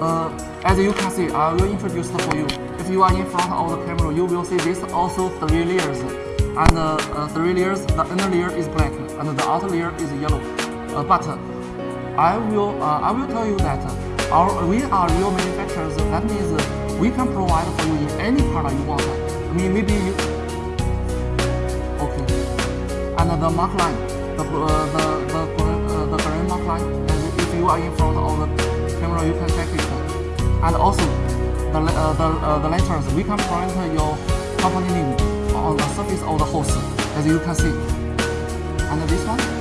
uh, as you can see, I will introduce for you. If you are in front of the camera, you will see this also three layers. And uh, uh, three layers, the inner layer is black and the outer layer is yellow. Uh, but I will uh, I will tell you that our we are real manufacturers. That means we can provide for you in any color you want. I mean maybe you okay. And the mark line, the uh, the the uh, the green mark line. As if you are in front of the camera, you can check it. And also the uh, the uh, the letters we can print your company name on the surface of the hose, as you can see. And this one.